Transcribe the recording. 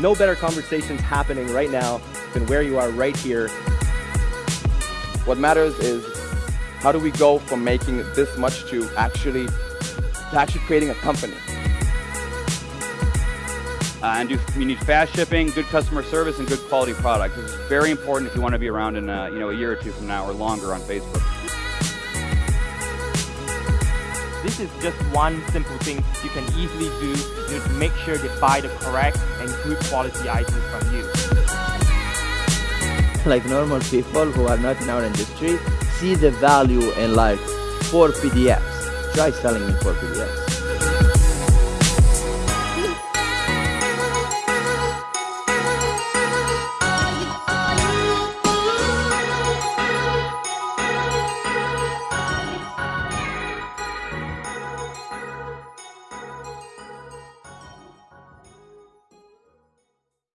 no better conversations happening right now than where you are right here. What matters is how do we go from making this much to actually, to actually creating a company. Uh, and do, you need fast shipping, good customer service, and good quality product. This is very important if you want to be around in uh, you know a year or two from now or longer on Facebook. This is just one simple thing you can easily do to make sure they buy the correct and good quality items from you. Like normal people who are not in our industry see the value in like four PDFs. Try selling in four PDFs.